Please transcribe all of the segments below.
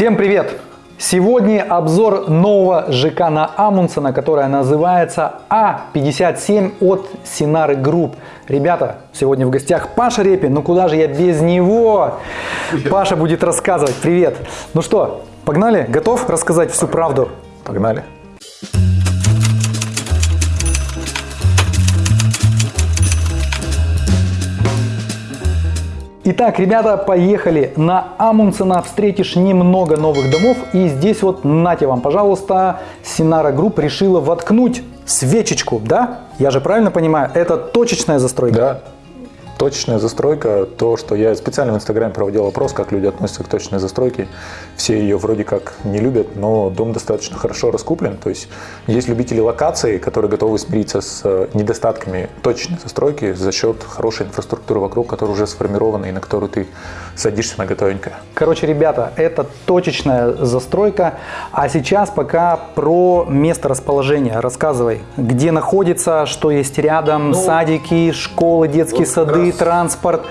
Всем привет! Сегодня обзор нового ЖК на Амундсена, которая называется А57 от Синары Групп. Ребята, сегодня в гостях Паша Репин, ну куда же я без него? Паша будет рассказывать. Привет! Ну что, погнали? Готов рассказать всю правду? Погнали. Итак, ребята, поехали. На Амундсена встретишь немного новых домов. И здесь вот, нате вам, пожалуйста, Синара Групп решила воткнуть свечечку, да? Я же правильно понимаю, это точечная застройка? Да, Точечная застройка, то, что я специально в Инстаграме проводил опрос, как люди относятся к точечной застройке. Все ее вроде как не любят, но дом достаточно хорошо раскуплен. То есть есть любители локации, которые готовы смириться с э, недостатками точечной застройки за счет хорошей инфраструктуры вокруг, которая уже сформирована и на которую ты садишься на готовенькое. Короче, ребята, это точечная застройка. А сейчас пока про место расположения. Рассказывай, где находится, что есть рядом, ну, садики, школы, детские вот сады, транспорт.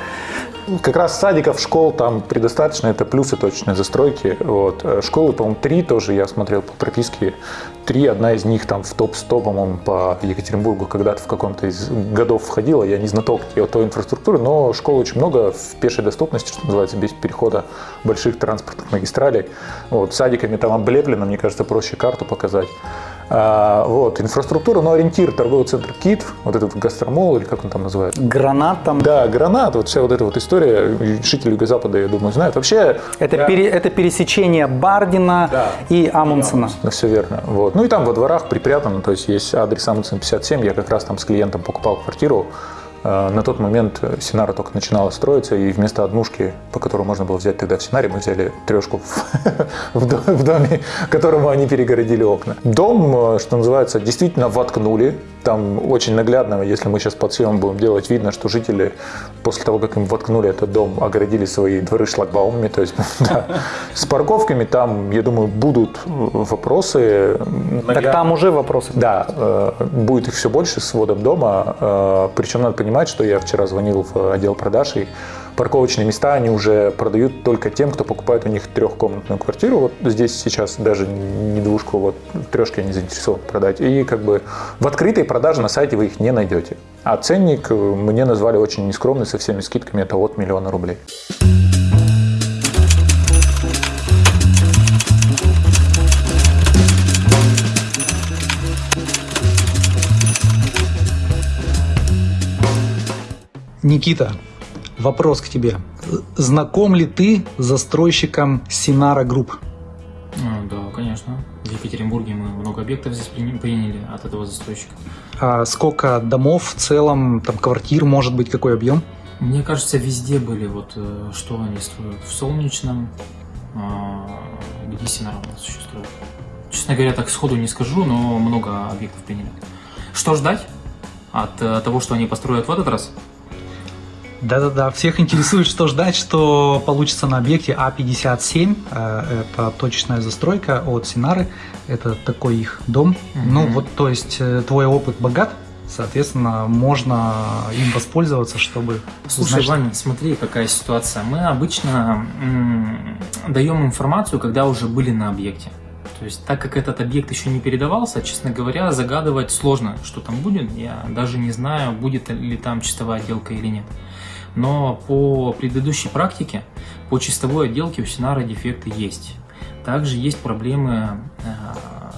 Как раз садиков, школ там предостаточно, это плюсы точной застройки. Вот. Э, школы, по-моему, три тоже я смотрел по прописке. Три, одна из них там в топ-100, по-моему, по Екатеринбургу когда-то в каком-то из годов входила. Я не знаток той инфраструктуры, но школ очень много в пешей доступности, что называется, без перехода больших транспортных магистралей. Вот. Садиками там облеплено, мне кажется, проще карту показать. А, вот, инфраструктура, но ориентир торговый центр КИТ, вот этот гастромол, или как он там называется? Гранат там. Да, гранат, вот вся вот эта вот история, жители Юго-Запада, я думаю, знают. Вообще... Это, я... пере, это пересечение Бардина да. и Амундсена. Да, все верно. Вот. Ну и там во дворах припрятано, то есть есть адрес Амундсен 57, я как раз там с клиентом покупал квартиру, на тот момент Синара только начинала строиться, и вместо однушки, по которой можно было взять тогда в Синаре, мы взяли трешку в доме, которому они перегородили окна. Дом, э, что называется, действительно воткнули. Там очень наглядно, если мы сейчас под съемом будем делать, видно, что жители после того, как им воткнули этот дом, огородили свои дворы шлагбаумами. То есть с парковками там, я думаю, будут вопросы. Так там уже вопросы. Да, э, будет их все больше с вводом дома. Причем надо понимать, понимать, что я вчера звонил в отдел продаж, и парковочные места они уже продают только тем, кто покупает у них трехкомнатную квартиру. Вот здесь сейчас даже не двушку, вот трешки они заинтересованы продать. И как бы в открытой продаже на сайте вы их не найдете. А ценник мне назвали очень нескромный, со всеми скидками, это от миллиона рублей. Никита, вопрос к тебе. Знаком ли ты с застройщиком Синара Групп? А, да, конечно. В Екатеринбурге мы много объектов здесь приняли от этого застройщика. А сколько домов в целом, там квартир, может быть, какой объем? Мне кажется, везде были, вот э, что они строят. В Солнечном, а, где Синара у нас еще строят. Честно говоря, так сходу не скажу, но много объектов приняли. Что ждать от э, того, что они построят в этот раз? Да-да-да, всех интересует, что ждать, что получится на объекте А57. Э, это точечная застройка от Синары. Это такой их дом. Угу. Ну вот, то есть, э, твой опыт богат, соответственно, можно им воспользоваться, чтобы Слушай, узнать... Ваня, смотри, какая ситуация. Мы обычно даем информацию, когда уже были на объекте. То есть, так как этот объект еще не передавался, честно говоря, загадывать сложно, что там будет. Я даже не знаю, будет ли там чистовая отделка или нет. Но по предыдущей практике, по чистовой отделке у Синара дефекты есть. Также есть проблемы э,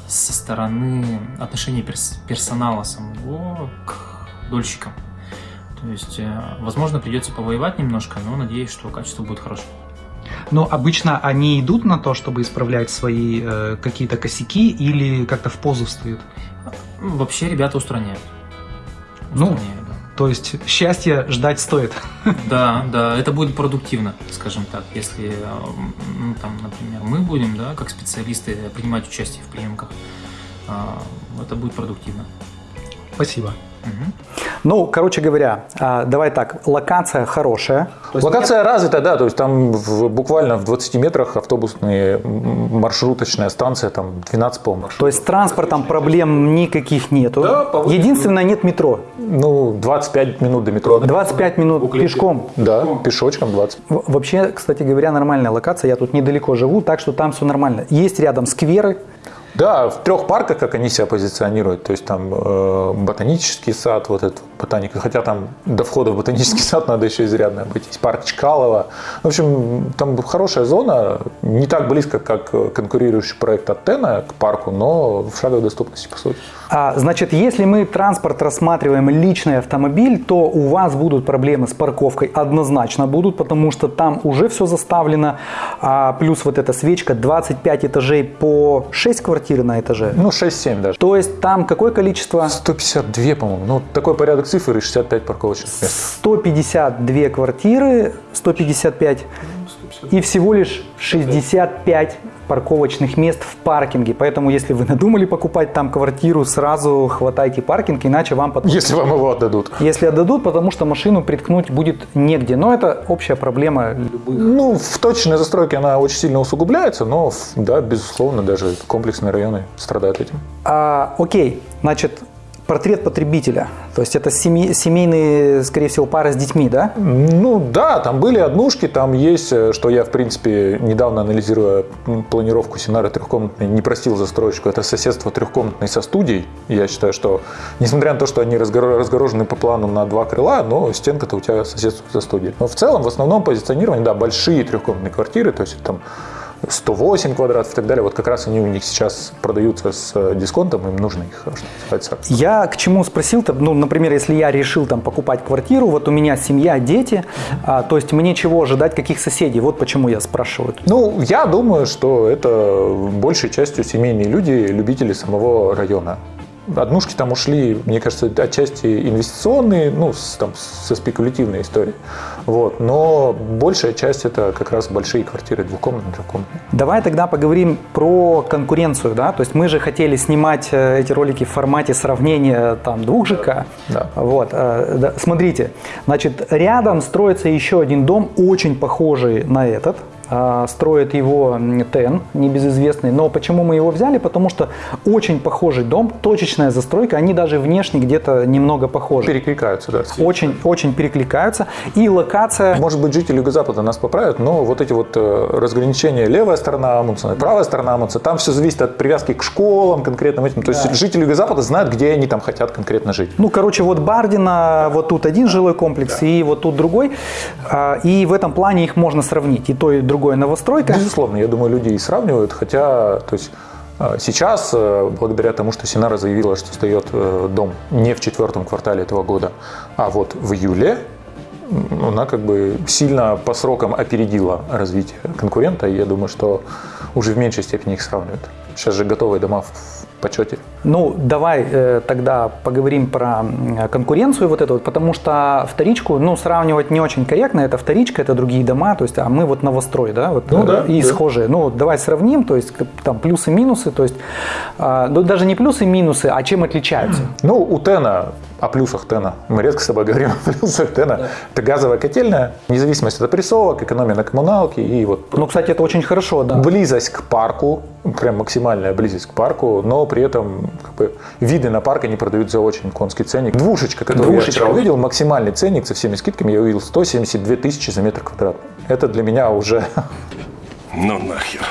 со стороны отношения перс персонала самого к дольщикам. То есть, э, возможно, придется повоевать немножко, но надеюсь, что качество будет хорошее. Но обычно они идут на то, чтобы исправлять свои э, какие-то косяки или как-то в позу встают? Вообще ребята устраняют. Ну, устраняют. Ну, то есть счастье ждать стоит. Да, да, это будет продуктивно, скажем так. Если, ну, там, например, мы будем, да, как специалисты, принимать участие в приемках, а, это будет продуктивно. Спасибо. Ну, короче говоря, а, давай так, локация хорошая. Локация развита, да, то есть там в- буквально в 20 метрах автобусные м, маршруточная станция, там 12 по То есть с транспортом проблем никаких нету. Да. Единственное, нет метро. Ну, 25 минут до метро. 25 минут пешком. Да, пешочком 20. В- Вообще, кстати говоря, нормальная локация. Я тут недалеко живу, так что там все нормально. Есть рядом скверы. Да, в трех парках, как они себя позиционируют, то есть там э, ботанический сад, вот этот ботаника, хотя там до входа в ботанический сад надо еще изрядно обойтись, парк Чкалова. В общем, там хорошая зона, не так близко, как конкурирующий проект от к парку, но в шаговой доступности, по сути. А, значит, если мы транспорт рассматриваем личный автомобиль, то у вас будут проблемы с парковкой однозначно будут, потому что там уже все заставлено. А, плюс вот эта свечка 25 этажей по 6 квартир на этаже. Ну, 6-7 даже. То есть там какое количество? 152, по-моему. Ну, такой порядок цифр и 65 парковочных мест. 152 квартиры, 155 и всего лишь 65 парковочных мест в паркинге. Поэтому, если вы надумали покупать там квартиру, сразу хватайте паркинг, иначе вам потом... Если вам его отдадут. Если отдадут, потому что машину приткнуть будет негде. Но это общая проблема любых. Ну, в точной застройке она очень сильно усугубляется, но, да, безусловно, даже комплексные районы страдают этим. А, окей, значит, портрет потребителя. То есть это семей- семейные, скорее всего, пары с детьми, да? Ну да, там были однушки, там есть, э, что я, в принципе, недавно анализируя планировку Синары трехкомнатной, не простил застройщику, это соседство трехкомнатной со студией. Я считаю, что, несмотря на то, что они разгоро- разгорожены по плану на два крыла, но стенка-то у тебя соседствует со студией. Но в целом, в основном позиционирование, да, большие трехкомнатные квартиры, то есть там 108 квадратов и так далее, вот как раз они у них сейчас продаются с э, дисконтом, им нужно их, что называется, Я к чему спросил-то, ну, например, если я решил там покупать квартиру, вот у меня семья, дети, а, то есть мне чего ожидать, каких соседей? Вот почему я спрашиваю. Ну, я думаю, что это большей частью семейные люди, любители самого района. Однушки там ушли, мне кажется, отчасти инвестиционные, ну, с- там, со спекулятивной историей. Вот. Но большая часть это как раз большие квартиры, двухкомнатные, трехкомнатные. Давай тогда поговорим про конкуренцию, да, то есть мы же хотели снимать э, эти ролики в формате сравнения там двух ЖК. Да. Вот, э, смотрите, значит, рядом строится еще один дом, очень похожий на этот. А, Строит его ТЭН, небезызвестный. Но почему мы его взяли? Потому что очень похожий дом, точечная застройка, они даже внешне где-то немного похожи. Перекликаются, да. Очень, очень перекликаются. И локация... Может быть, жители Юго-Запада нас поправят, но вот эти вот э, разграничения левая сторона Амундсена, правая сторона Амундсена, там все зависит от привязки к школам, конкретным этим. То есть жители Юго-Запада знают, где они там хотят конкретно жить. Ну, короче, вот Бардина, вот тут один жилой комплекс, и вот тут другой. А, И в этом плане их можно сравнить. И то, и другое новостройка. Безусловно, я думаю, люди и сравнивают, хотя, то есть э, Сейчас, э, благодаря тому, что Синара заявила, что сдает э, дом не в четвертом квартале этого года, а вот в июле, она как бы сильно по срокам опередила развитие конкурента, и я думаю, что уже в меньшей степени их сравнивают. Сейчас же готовые дома в почете. Ну, давай э, тогда поговорим про конкуренцию вот эту, вот, потому что вторичку, ну, сравнивать не очень корректно, это вторичка, это другие дома, то есть, а мы вот новострой, да, вот, Ну э, да, и да. схожие. Ну, давай сравним, то есть, там плюсы-минусы, то есть, а, ну, даже не плюсы-минусы, а чем отличаются? Ну, у Тена, о плюсах Тена, мы редко с тобой говорим о плюсах Тена, это газовая котельная, независимость от опрессовок, экономия на коммуналке и вот Ну, кстати, это очень хорошо, да. близость к парку, прям максимальная близость к парку, но при этом как бы, виды на парк они продают за очень конский ценник. Двушечка, которую Двушечка. я вчера увидел, максимальный ценник со всеми скидками, я увидел 172 тысячи за метр квадратный. Это для меня уже... Ну нахер.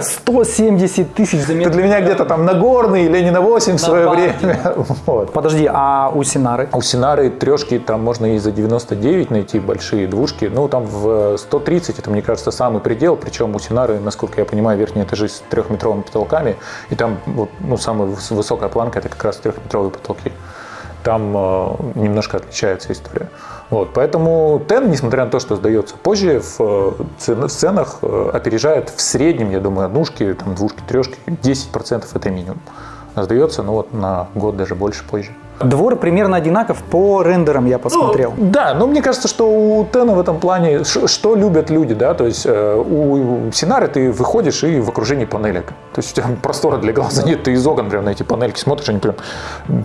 170 тысяч за Это метр. для меня где-то там Нагорный или не на 8 в свое время. Вот. Подожди, а у Синары? А У Синары трешки там можно и за 99 найти большие двушки. Ну, там в 130, это, мне кажется, самый предел. Причем у Синары, насколько я понимаю, верхние этажи с трехметровыми потолками. И там вот, ну, самая выс- высокая планка – это как раз трехметровые потолки. Там э, немножко отличается история. Вот, поэтому Тен, несмотря на то, что сдается позже, в, э, в ценах э, опережает в среднем, я думаю, однушки, там, двушки, трешки, 10% это минимум. А сдается, ну вот, на год даже больше позже. Двор примерно одинаков по рендерам я посмотрел. Ну, да, но мне кажется, что у Тена в этом плане, что любят люди, да, то есть э, у Синары ты выходишь и в окружении панелек. То есть у тебя простора для глаза нет, ты из окон прям на эти панельки смотришь, они прям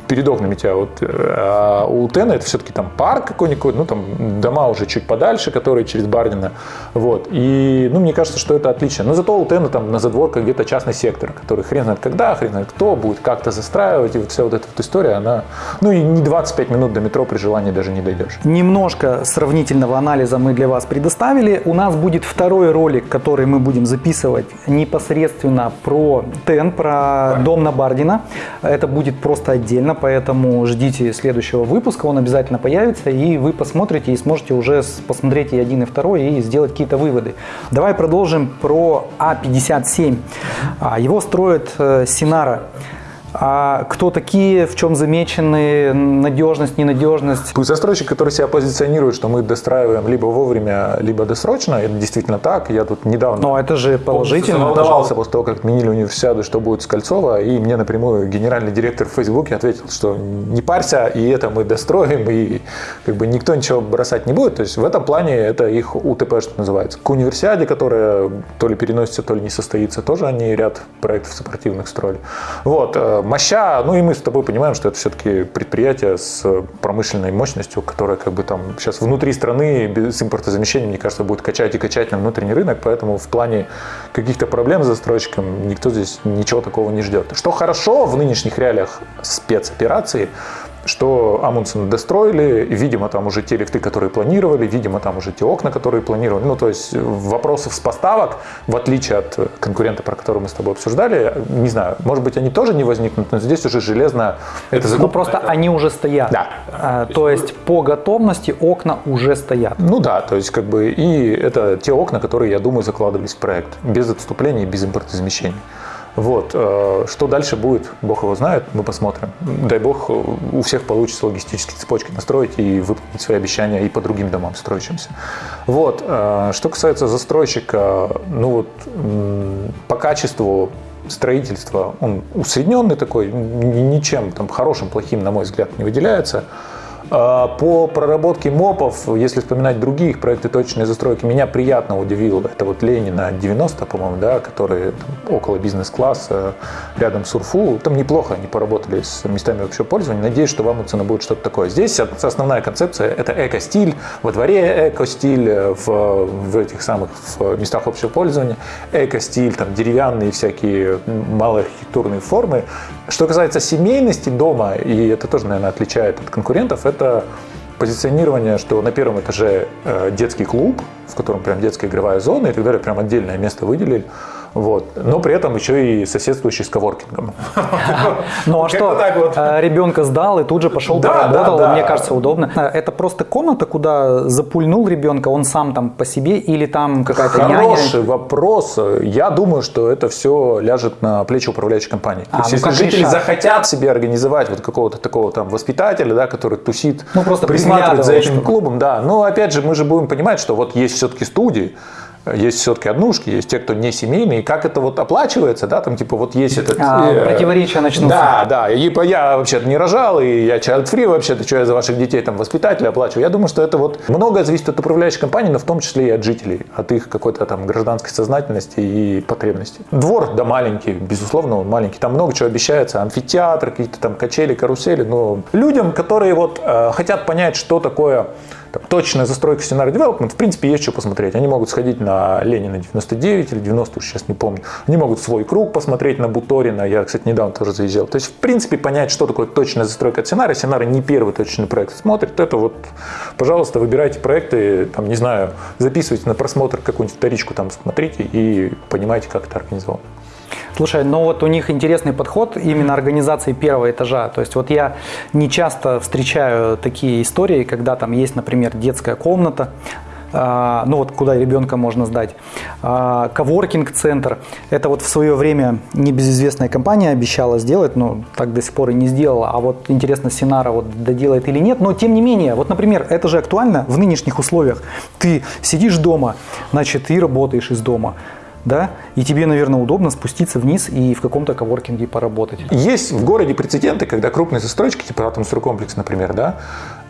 перед окнами тебя вот. э, А у Тена это все-таки там парк какой-нибудь, ну там дома уже чуть подальше, которые через Бардина. Вот. И, ну, мне кажется, что это отлично. Но зато у Тена там на задворках где-то частный сектор, который хрен знает когда, хрен знает кто будет как-то застраивать. И вот вся вот эта вот история, она, ну и не 25 минут до метро при желании даже не дойдешь. Немножко сравнительного анализа мы для вас предоставили. У нас будет второй ролик, который мы будем записывать непосредственно про ТЕН, про дом на Бардина. Это будет просто отдельно, поэтому ждите следующего выпуска, он обязательно появится, и вы посмотрите и сможете уже посмотреть и один, и второй, и сделать какие-то выводы. Давай продолжим про А57. А, Его строит э, Синара. А кто такие, в чем замечены, надежность, ненадежность? Застройщик, который себя позиционирует, что мы достраиваем либо вовремя, либо досрочно, это действительно так. Я тут недавно Но это же положительно. волновался после того, как отменили универсиаду, что будет с Кольцова, и мне напрямую генеральный директор в Фейсбуке ответил, что не парься, и это мы достроим, и как бы никто ничего бросать не будет. То есть в этом плане это их УТП, что называется. К универсиаде, которая то ли переносится, то ли не состоится, тоже они ряд проектов сопортивных строили. Вот. Моща, ну и мы с тобой понимаем, что это все-таки предприятие с промышленной мощностью, которое как бы там сейчас внутри страны без импортозамещения, мне кажется, будет качать и качать на внутренний рынок, поэтому в плане каких-то проблем с застройщиком никто здесь ничего такого не ждет. Что хорошо в нынешних реалиях спецоперации, что Амундсен достроили, видимо, там уже те лифты, которые планировали, видимо, там уже те окна, которые планировали. Ну, то есть вопросов с поставок, в отличие от конкурента, про который мы с тобой обсуждали, не знаю, может быть, они тоже не возникнут, но здесь уже железно это Ну закуп- просто они уже стоят. Да. А, то есть по готовности окна уже стоят. Ну да, то есть как бы и это те окна, которые, я думаю, закладывались в проект. Без отступлений, и без импортозамещений. Вот. э, Что дальше будет, Бог его знает, мы посмотрим. Дай Бог, э, у всех получится логистические цепочки настроить и выполнить свои обещания и по другим домам строящимся. Вот. э, Что касается застройщика, ну вот по качеству строительства он усредненный такой, ни- ничем там хорошим, плохим, на мой взгляд, не выделяется. А, По проработке МОПов, если вспоминать других проекты точной застройки, меня приятно удивило. Это вот Ленина 90, по-моему, да, которые там около бизнес-класса, рядом с УРФУ. Там неплохо они поработали с местами общего пользования. Надеюсь, что вам цена будет что-то такое. Здесь основная концепция – это эко-стиль. Во дворе эко-стиль, в, в этих самых в местах общего пользования эко-стиль, там деревянные всякие малые архитектурные формы. Что касается семейности дома, и это тоже, наверное, отличает от конкурентов, это позиционирование, что на первом этаже э, детский клуб, в котором прям детская игровая зона и так далее, прям отдельное место выделили. Вот. Но при этом еще и соседствующий с коворкингом. Ну а что, э, ребенка сдал и тут же пошел поработал, мне кажется, удобно. Э, Это просто комната, куда запульнул ребенка, он сам там по себе или там какая-то няня? Хороший вопрос. Я думаю, что это все ляжет на плечи управляющей компании. А, То есть, ну если жители решат? захотят себе организовать вот какого-то такого там воспитателя, да, который тусит, Ну, присматривает за этим клубом, да. Но опять же, мы же будем понимать, что вот есть все-таки студии, есть все-таки однушки, есть те, кто не семейные, и как это вот оплачивается, да, там типа вот есть этот... А, э, противоречия начнутся. Да, да, и по- я вообще-то не рожал, и я child free вообще-то, что я за ваших детей там воспитателя оплачиваю. Я думаю, что это вот многое зависит от управляющей компании, но в том числе и от жителей, от их какой-то там гражданской сознательности и потребностей. Двор, да, маленький, безусловно, он маленький, там много чего обещается, амфитеатр, какие-то там качели, карусели, но людям, которые вот э, хотят понять, что такое там, точная застройка Scenario Development, в принципе, есть что посмотреть. Они могут сходить на Ленина 99 или 90, уж сейчас не помню. Они могут свой круг посмотреть на Буторина. Я, кстати, недавно тоже заезжал. То есть, в принципе, понять, что такое точная застройка от Scenario. Scenario не первый точный проект смотрит. Это вот, пожалуйста, выбирайте проекты, там, не знаю, записывайте на просмотр какую-нибудь вторичку, там, смотрите и понимаете, как это организовано. Слушай, ну вот у них интересный подход именно организации первого этажа. То есть вот я не часто встречаю такие истории, когда там есть, например, детская комната, а, ну вот куда ребенка можно сдать, а, коворкинг-центр. Это вот в свое время небезызвестная компания обещала сделать, но так до сих пор и не сделала. А вот интересно, Синара вот доделает или нет. Но тем не менее, вот, например, это же актуально в нынешних условиях. Ты сидишь дома, значит, и работаешь из дома. Да, и тебе, наверное, удобно спуститься вниз и в каком-то коворкинге поработать. Есть в городе прецеденты, когда крупные застройщики, типа Атомстройкомплекс, например, да,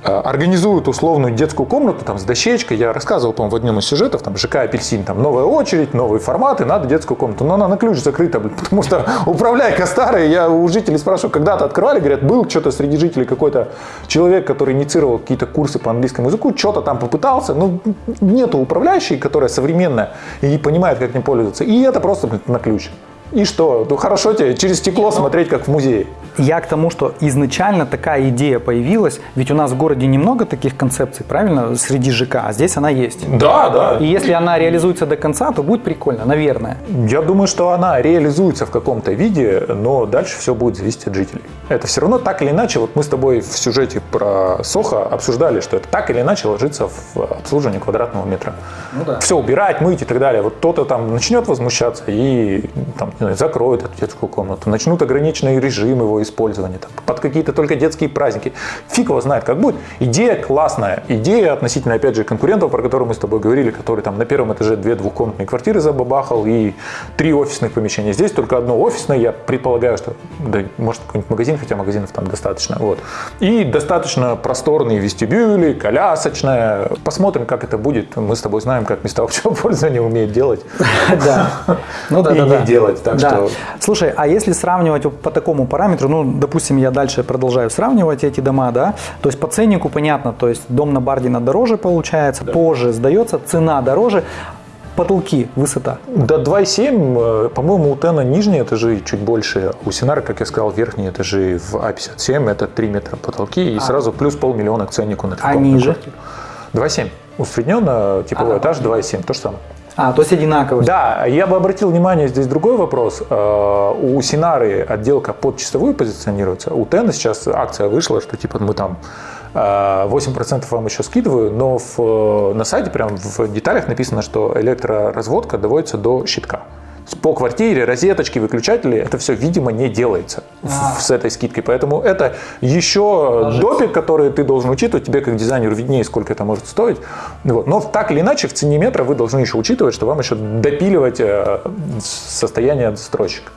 организуют условную детскую комнату там, с дощечкой. Я рассказывал, по-моему, в одном из сюжетов, там, ЖК «Апельсин», там, новая очередь, новые форматы, надо детскую комнату. Но она на ключ закрыта, потому что управляйка старая. Я у жителей спрашиваю, когда-то открывали, говорят, был что-то среди жителей какой-то человек, который инициировал какие-то курсы по английскому языку, что-то там попытался, но нету управляющей, которая современная и понимает, как ним пользоваться. И это просто блин, на ключ. И что? Ну хорошо тебе через стекло смотреть, как в музее. Я к тому, что изначально такая идея появилась, ведь у нас в городе немного таких концепций, правильно, среди ЖК, а здесь она есть. Да, да. И если она реализуется до конца, то будет прикольно, наверное. Я думаю, что она реализуется в каком-то виде, но дальше все будет зависеть от жителей. Это все равно так или иначе, вот мы с тобой в сюжете про Сохо обсуждали, что это так или иначе ложится в обслуживание квадратного метра. Ну да. Все убирать, мыть и так далее. Вот кто-то там начнет возмущаться и там, знаю, закроет эту детскую комнату, начнут ограниченный режим его использования, там, под какие-то только детские праздники. Фиг его знает, как будет. Идея классная. Идея относительно, опять же, конкурентов, про которые мы с тобой говорили, которые там на первом этаже две двухкомнатные квартиры забабахал и три офисных помещения. Здесь только одно офисное, я предполагаю, что, да, может, какой-нибудь магазин, хотя магазинов там достаточно. Вот. И достаточно просторные вестибюли, колясочная. Посмотрим, как это будет. Мы с тобой знаем, как места общего пользования умеют делать. Да. Ну да, да, да. делать. Так Да. что Слушай, а если сравнивать по такому параметру, ну, допустим, я дальше продолжаю сравнивать эти дома, да, то есть по ценнику понятно, то есть дом на Бардина дороже получается, позже сдается, цена дороже, потолки, высота. До 2,7, э, по-моему, у Тена нижние этажи чуть больше, у Синара, как я сказал, верхние этажи в А57, это 3 метра потолки и сразу плюс полмиллиона к ценнику на трехкомнатную ниже? квартиру. 2,7. Усредненно типовой А, этаж 2,7, то же самое. А, то есть одинаково. Да, я бы обратил внимание, здесь другой вопрос. Э, У Синары отделка под чистовую позиционируется. У Тена сейчас акция вышла, что типа мы там э, 8% вам еще скидываю, но в, э, на сайте прям в деталях написано, что электроразводка доводится до щитка. По квартире, розеточки, выключатели, это все, видимо, не делается в- с этой скидкой. Поэтому это еще допик, который ты должен учитывать. Тебе, как дизайнеру, виднее, сколько это может стоить. Вот. Но так или иначе, в цене метра вы должны еще учитывать, что вам еще допиливать э, состояние застройщика.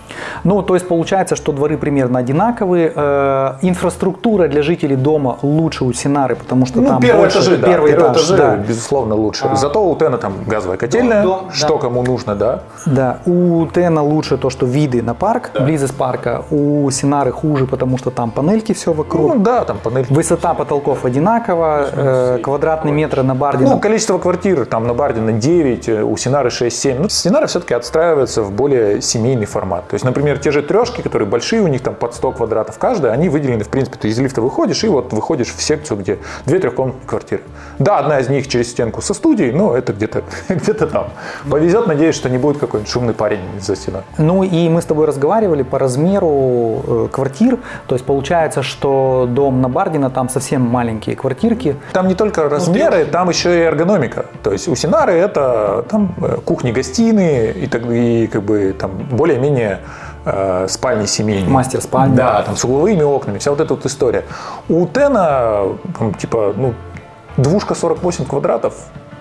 Ну, то есть получается, что дворы примерно одинаковые. Э, инфраструктура для жителей дома лучше у Синары, потому что Ну, там первые больше, этажи, да, первый первые этаж, этажи, да. безусловно, лучше. Зато у Тена там газовая котельная, Дом, дом, что да. кому нужно, да. Да, у Тена лучше то, что виды на парк, близость парка. У Синары хуже, потому что там панельки все вокруг. Ну да, там панель. Высота потолков одинакова, э, квадратные метры на Бардина. Ну, количество квартир там на Бардина 9, э, у Синары 6-7. Ну, Синара все-таки отстраивается в более семейный формат. То есть, например, те же трешки, которые большие, у них там под 100 квадратов каждая, они выделены, в принципе, ты из лифта выходишь и вот выходишь в секцию, где две трехкомнатные квартиры. Да, одна из них через стенку со студией, но это где-то где там. Повезет, надеюсь, что не будет какой-нибудь шумный парень за стеной. Ну и мы с тобой разговаривали по размеру э, квартир. То есть получается, что дом на Бардина там совсем маленькие квартирки. Там не только размеры, там еще и эргономика. То есть у Синары это там э, кухни-гостиные и, так, и как бы там более-менее э, спальни семейные. Мастер спальни. Да, там с угловыми окнами, вся вот эта вот история. У Тена там, типа ну двушка 48 квадратов.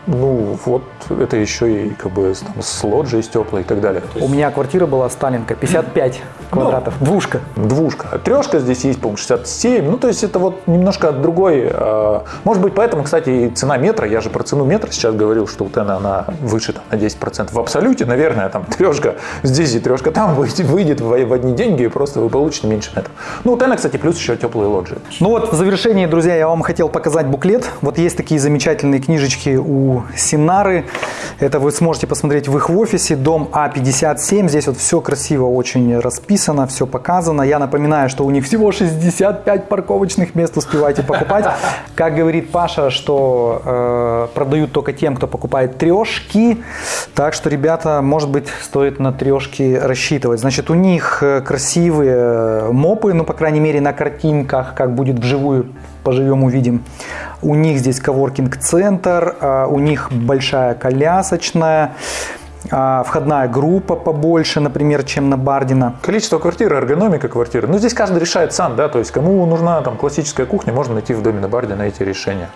Ну, вот это еще и как бы там, с лоджией, с теплой и так далее. У меня квартира была Сталинка, 55 квадратов, двушка. Двушка. Трешка здесь есть, по-моему, 67. Ну, то есть это вот немножко другой. э, Может быть, поэтому, кстати, и цена метра, я же про цену метра сейчас говорил, что у Тена она выше там, на 10%. В абсолюте, наверное, там трешка здесь и трешка там выйдет, выйдет в, в одни деньги, и просто вы получите меньше метров. Ну, у Тена, кстати, плюс еще теплые лоджии. Ну вот, в завершении, друзья, я вам хотел показать буклет. Вот есть такие замечательные книжечки у Синары. Это вы сможете посмотреть в их офисе. Дом А57. Здесь вот все красиво очень расписано, все показано. Я напоминаю, что у них всего 65 парковочных мест. Успевайте покупать. Как говорит Паша, что э, продают только тем, кто покупает трешки. Так что, ребята, может быть, стоит на трешки рассчитывать. Значит, у них э, красивые э, мопы, ну, по крайней мере, на картинках, как будет вживую, поживем, увидим. У них здесь коворкинг-центр, а, у них большая колясочная, а, входная группа побольше, например, чем на Бардина. Количество квартир, эргономика квартиры. Ну, здесь каждый решает сам, да, то есть кому нужна там классическая кухня, можно найти в доме на Барде на эти решения.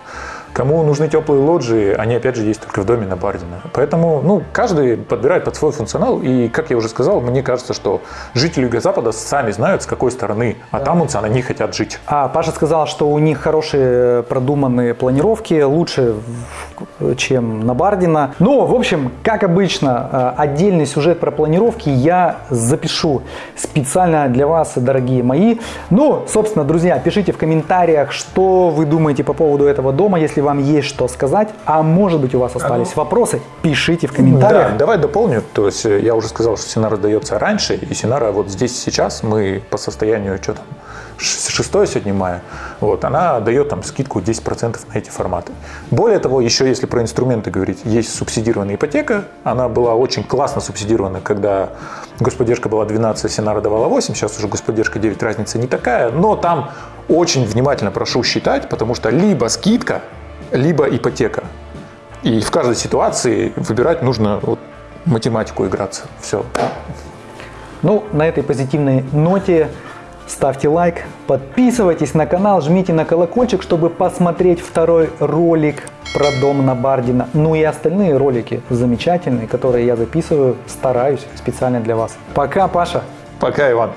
Кому нужны теплые лоджии, они опять же есть только в доме на Бардина. Поэтому ну, каждый подбирает под свой функционал. И, как я уже сказал, мне кажется, что жители Юго-Запада сами знают, с какой стороны от Амундсена они хотят жить. А Паша сказал, что у них хорошие продуманные планировки, лучше, чем на Бардина. Но, в общем, как обычно, э, отдельный сюжет про планировки я запишу специально для вас, дорогие мои. Ну, собственно, друзья, пишите в комментариях, что вы думаете по поводу этого дома, если вам есть что сказать. А может быть, у вас остались вопросы, пишите в комментариях. Да, давай дополню. То есть э, я уже сказал, что Синара дается раньше, и Синара вот здесь сейчас мы по состоянию, что там, 6 сегодня мая, вот, она дает там скидку 10% на эти форматы. Более того, еще если про инструменты говорить, есть субсидированная ипотека, она была очень классно субсидирована, когда господдержка была 12, Синара давала 8, сейчас уже господдержка 9, разница не такая, но там очень внимательно прошу считать, потому что либо скидка, либо ипотека. И в каждой ситуации выбирать нужно вот, математику играться. Все. Ну, на этой позитивной ноте ставьте лайк, подписывайтесь на канал, жмите на колокольчик, чтобы посмотреть второй ролик про дом на Бардина. Ну и остальные ролики замечательные, которые я записываю, стараюсь специально для вас. Пока, Паша! Пока, Иван.